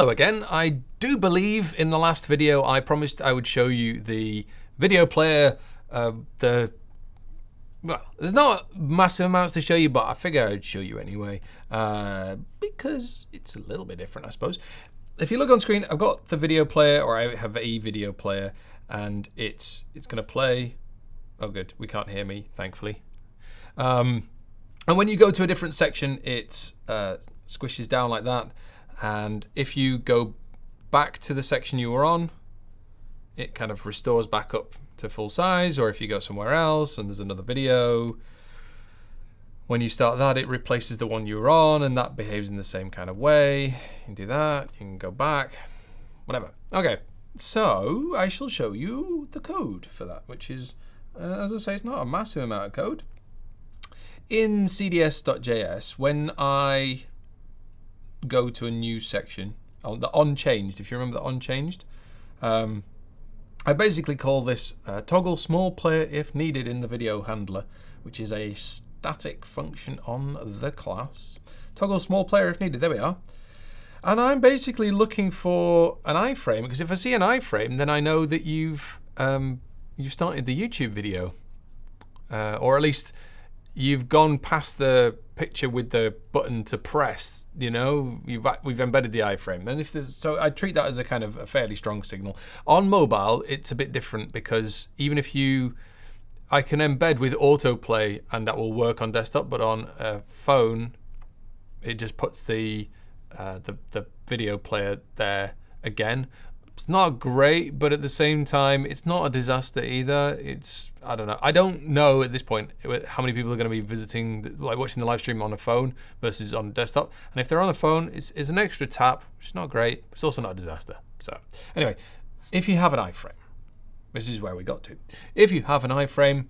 Hello again. I do believe in the last video I promised I would show you the video player, uh, the well, there's not massive amounts to show you, but I figure I'd show you anyway, uh, because it's a little bit different, I suppose. If you look on screen, I've got the video player, or I have a video player, and it's it's going to play. Oh, good, we can't hear me, thankfully. Um, and when you go to a different section, it uh, squishes down like that. And if you go back to the section you were on, it kind of restores back up to full size. Or if you go somewhere else and there's another video, when you start that, it replaces the one you were on and that behaves in the same kind of way. You can do that, you can go back, whatever. Okay, so I shall show you the code for that, which is, uh, as I say, it's not a massive amount of code. In cds.js, when I go to a new section, on the unchanged. if you remember the unchanged, um, I basically call this uh, toggle small player if needed in the video handler, which is a static function on the class. Toggle small player if needed, there we are. And I'm basically looking for an iframe, because if I see an iframe, then I know that you've um, you started the YouTube video. Uh, or at least you've gone past the picture with the button to press, you know, we've embedded the iframe. And if there's, so I treat that as a kind of a fairly strong signal. On mobile, it's a bit different because even if you, I can embed with autoplay and that will work on desktop, but on a phone, it just puts the, uh, the, the video player there again. It's not great, but at the same time, it's not a disaster either. It's, I don't know. I don't know at this point how many people are going to be visiting, like watching the live stream on a phone versus on a desktop. And if they're on a phone, it's, it's an extra tap, which is not great. It's also not a disaster. So anyway, if you have an iframe, this is where we got to. If you have an iframe,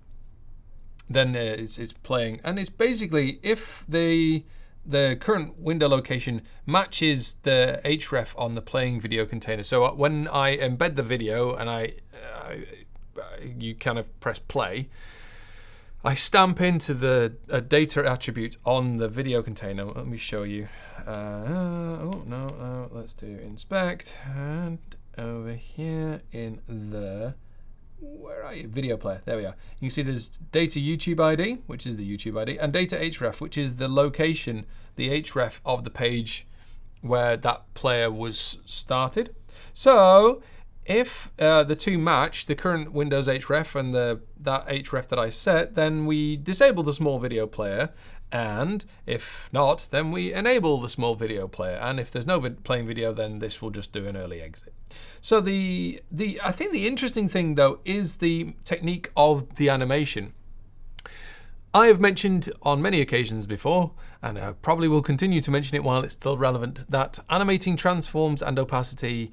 then uh, it's, it's playing. And it's basically if the the current window location matches the href on the playing video container. So uh, when I embed the video and I, uh, you kind of press play, I stamp into the data attribute on the video container. Let me show you. Uh, oh, no, uh, let's do inspect. And over here in the where are you? Video player. There we are. You can see there's data YouTube ID, which is the YouTube ID, and data href, which is the location, the href of the page where that player was started. So if uh, the two match, the current Windows href and the that href that I set, then we disable the small video player. And if not, then we enable the small video player. And if there's no vid playing video, then this will just do an early exit. So the the I think the interesting thing though is the technique of the animation. I have mentioned on many occasions before, and I probably will continue to mention it while it's still relevant, that animating transforms and opacity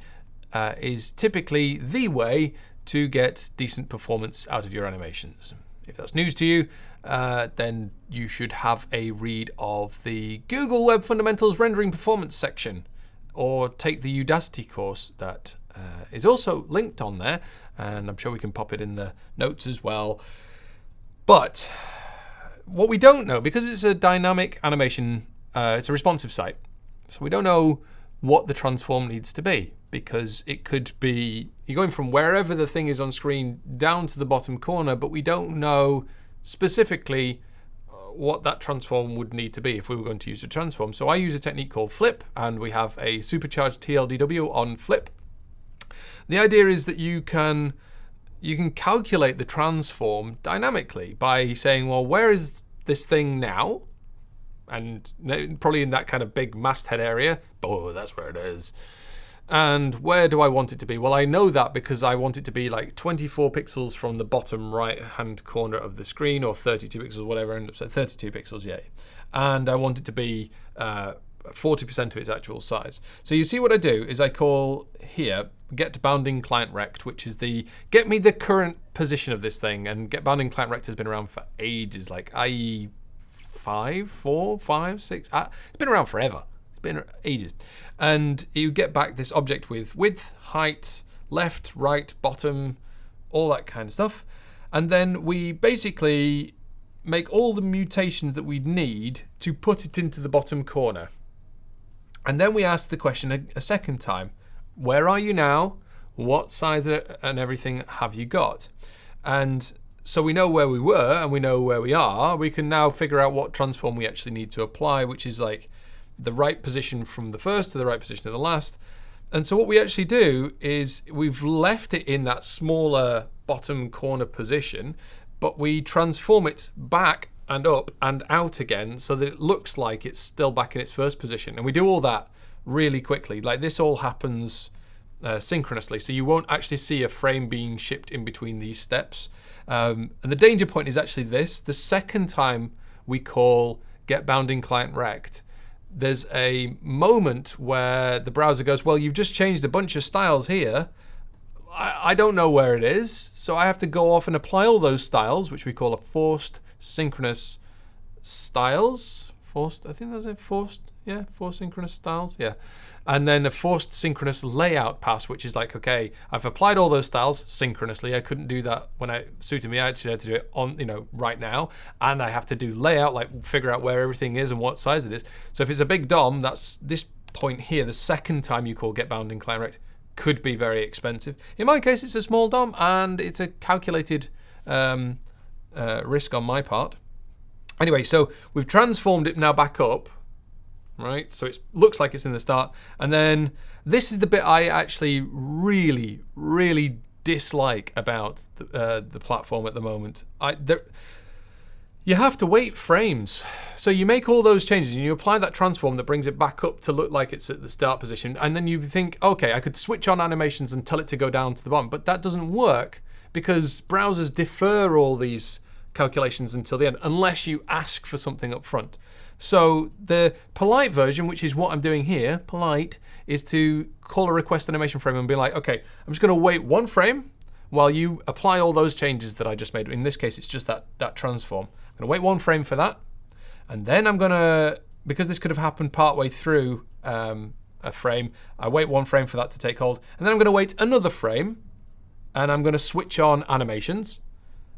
uh, is typically the way to get decent performance out of your animations. If that's news to you, uh, then you should have a read of the Google Web Fundamentals Rendering Performance section, or take the Udacity course that uh, is also linked on there, and I'm sure we can pop it in the notes as well. But what we don't know, because it's a dynamic animation, uh, it's a responsive site, so we don't know what the transform needs to be because it could be you're going from wherever the thing is on screen down to the bottom corner, but we don't know specifically uh, what that transform would need to be if we were going to use a transform. So I use a technique called flip, and we have a supercharged TLDW on flip. The idea is that you can you can calculate the transform dynamically by saying, well, where is this thing now? And probably in that kind of big masthead area. Oh, that's where it is. And where do I want it to be? Well, I know that because I want it to be like 24 pixels from the bottom right hand corner of the screen or 32 pixels, whatever, end up saying 32 pixels, yay. And I want it to be 40% uh, of its actual size. So you see what I do is I call here get bounding client rect, which is the get me the current position of this thing. And get bounding client rect has been around for ages, like IE five, four, five, six. Uh, it's been around forever. It's been ages. And you get back this object with width, height, left, right, bottom, all that kind of stuff. And then we basically make all the mutations that we need to put it into the bottom corner. And then we ask the question a, a second time, where are you now? What size and everything have you got? And so we know where we were and we know where we are. We can now figure out what transform we actually need to apply, which is like the right position from the first to the right position of the last. And so what we actually do is we've left it in that smaller bottom corner position, but we transform it back and up and out again so that it looks like it's still back in its first position. And we do all that really quickly. Like this all happens uh, synchronously, so you won't actually see a frame being shipped in between these steps. Um, and the danger point is actually this. The second time we call get bounding client rect, there's a moment where the browser goes, well, you've just changed a bunch of styles here. I, I don't know where it is, so I have to go off and apply all those styles, which we call a forced synchronous styles. Forced, I think that's it, forced, yeah, forced synchronous styles, yeah. And then a forced synchronous layout pass, which is like, okay, I've applied all those styles synchronously. I couldn't do that when I suited me. I actually had to do it on, you know, right now. And I have to do layout, like figure out where everything is and what size it is. So if it's a big DOM, that's this point here, the second time you call get bounding client rect could be very expensive. In my case, it's a small DOM and it's a calculated um, uh, risk on my part. Anyway, so we've transformed it now back up, right? So it looks like it's in the start. And then this is the bit I actually really, really dislike about the, uh, the platform at the moment. I, there, you have to wait frames. So you make all those changes and you apply that transform that brings it back up to look like it's at the start position. And then you think, okay, I could switch on animations and tell it to go down to the bottom. But that doesn't work because browsers defer all these calculations until the end, unless you ask for something up front. So the polite version, which is what I'm doing here, polite, is to call a request animation frame and be like, okay, I'm just going to wait one frame while you apply all those changes that I just made. In this case, it's just that, that transform. I'm going to wait one frame for that. And then I'm going to, because this could have happened partway through um, a frame, I wait one frame for that to take hold. And then I'm going to wait another frame and I'm going to switch on animations.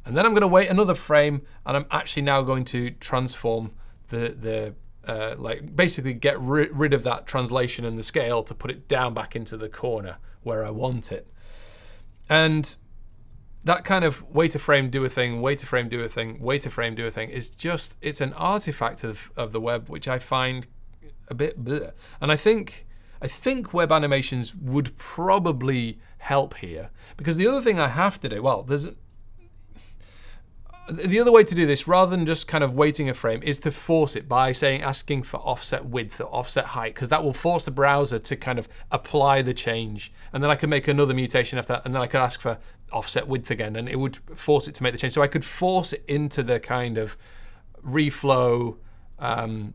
And then I'm going to wait another frame, and I'm actually now going to transform the, the uh, like basically get ri rid of that translation and the scale to put it down back into the corner where I want it. And that kind of wait a frame, do a thing, wait a frame, do a thing, wait a frame, do a thing is just, it's an artifact of, of the web, which I find a bit bleh. And I think, I think web animations would probably help here because the other thing I have to do, well, there's the other way to do this, rather than just kind of waiting a frame, is to force it by saying asking for offset width or offset height, because that will force the browser to kind of apply the change. And then I can make another mutation after that, and then I could ask for offset width again, and it would force it to make the change. So I could force it into the kind of reflow um,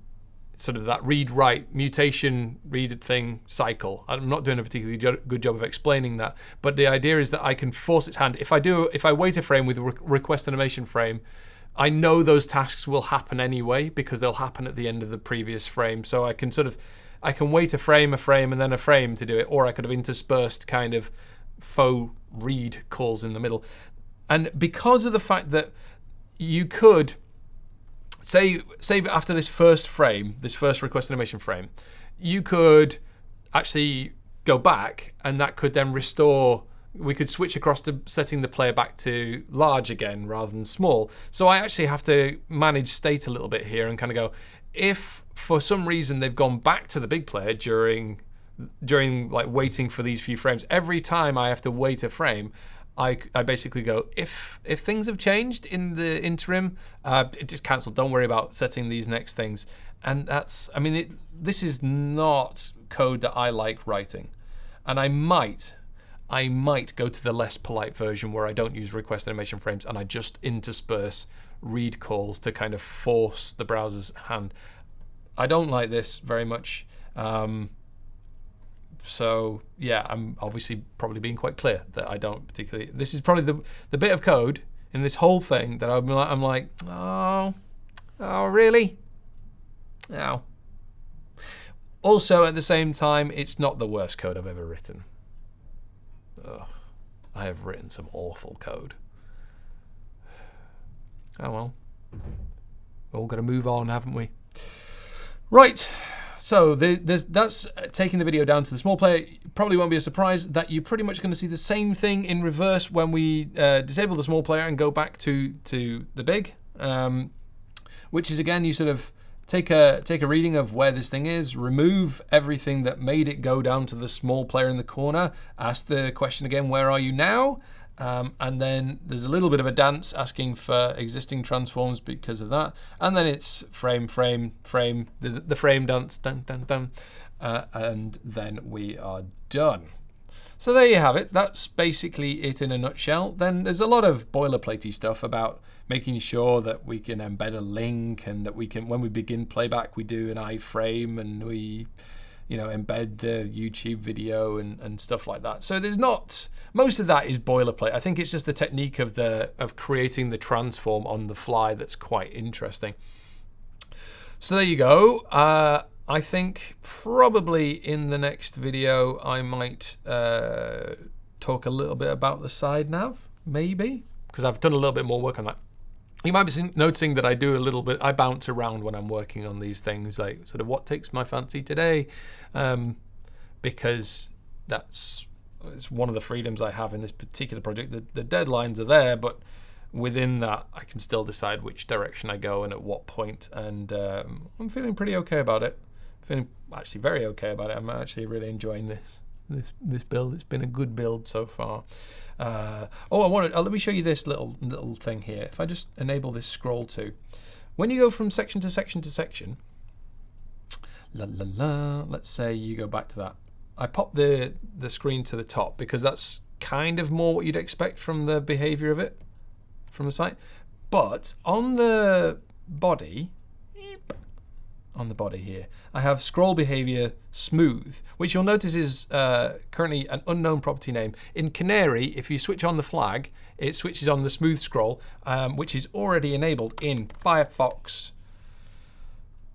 sort of that read-write mutation read thing cycle. I'm not doing a particularly good job of explaining that, but the idea is that I can force its hand. If I do, if I wait a frame with a request animation frame, I know those tasks will happen anyway because they'll happen at the end of the previous frame. So I can sort of, I can wait a frame, a frame, and then a frame to do it, or I could have interspersed kind of faux read calls in the middle. And because of the fact that you could say, say after this first frame, this first request animation frame, you could actually go back and that could then restore we could switch across to setting the player back to large again rather than small. So I actually have to manage state a little bit here and kind of go, if for some reason they've gone back to the big player during during like waiting for these few frames, every time I have to wait a frame, I, I basically go, if if things have changed in the interim, uh, just cancel. Don't worry about setting these next things. And that's, I mean, it, this is not code that I like writing. And I might, I might go to the less polite version where I don't use request animation frames and I just intersperse read calls to kind of force the browser's hand. I don't like this very much. Um, so yeah, I'm obviously probably being quite clear that I don't particularly. This is probably the the bit of code in this whole thing that I'm like, I'm like, oh, oh really? No. Also, at the same time, it's not the worst code I've ever written. Ugh, I have written some awful code. Oh well. We're all got to move on, haven't we? Right. So the, that's taking the video down to the small player. Probably won't be a surprise that you're pretty much going to see the same thing in reverse when we uh, disable the small player and go back to to the big, um, which is again you sort of take a take a reading of where this thing is, remove everything that made it go down to the small player in the corner, ask the question again, where are you now? Um, and then there's a little bit of a dance asking for existing transforms because of that. And then it's frame, frame, frame, the, the frame dance, dun, dun, dun. Uh, and then we are done. So there you have it. That's basically it in a nutshell. Then there's a lot of boilerplatey stuff about making sure that we can embed a link and that we can, when we begin playback, we do an iframe and we you know, embed the YouTube video and, and stuff like that. So there's not, most of that is boilerplate. I think it's just the technique of the of creating the transform on the fly that's quite interesting. So there you go. Uh, I think probably in the next video I might uh, talk a little bit about the side nav, maybe, because I've done a little bit more work on that. You might be noticing that I do a little bit, I bounce around when I'm working on these things, like sort of what takes my fancy today, um, because that's it's one of the freedoms I have in this particular project. The, the deadlines are there, but within that, I can still decide which direction I go and at what point, and um, I'm feeling pretty okay about it. Feeling actually very okay about it. I'm actually really enjoying this this this build. It's been a good build so far. Uh, oh, I wanted. Oh, let me show you this little little thing here. If I just enable this scroll to, when you go from section to section to section, la la la. Let's say you go back to that. I pop the the screen to the top because that's kind of more what you'd expect from the behavior of it from the site. But on the body, on the body here. I have scroll behavior smooth, which you'll notice is uh, currently an unknown property name. In Canary, if you switch on the flag, it switches on the smooth scroll, um, which is already enabled in Firefox.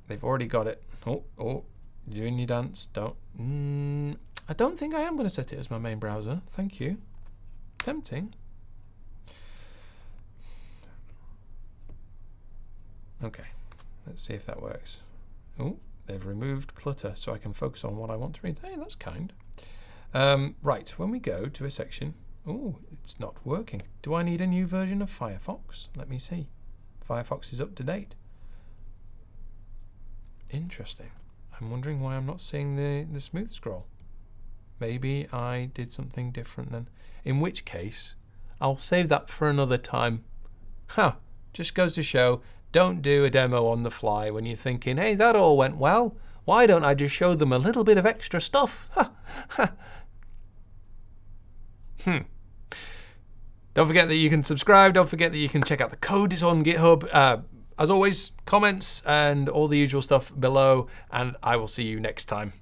They've already got it. Oh, oh, doing your dance. Don't. Mm, I don't think I am going to set it as my main browser. Thank you. Tempting. Okay, let's see if that works. Oh, they've removed clutter so I can focus on what I want to read. Hey, that's kind. Um, right, when we go to a section, oh, it's not working. Do I need a new version of Firefox? Let me see. Firefox is up to date. Interesting. I'm wondering why I'm not seeing the, the smooth scroll. Maybe I did something different then. In which case, I'll save that for another time. Huh, just goes to show don't do a demo on the fly when you're thinking, hey, that all went well. Why don't I just show them a little bit of extra stuff? hmm. Don't forget that you can subscribe. Don't forget that you can check out the code. It's on GitHub. Uh, as always, comments and all the usual stuff below. And I will see you next time.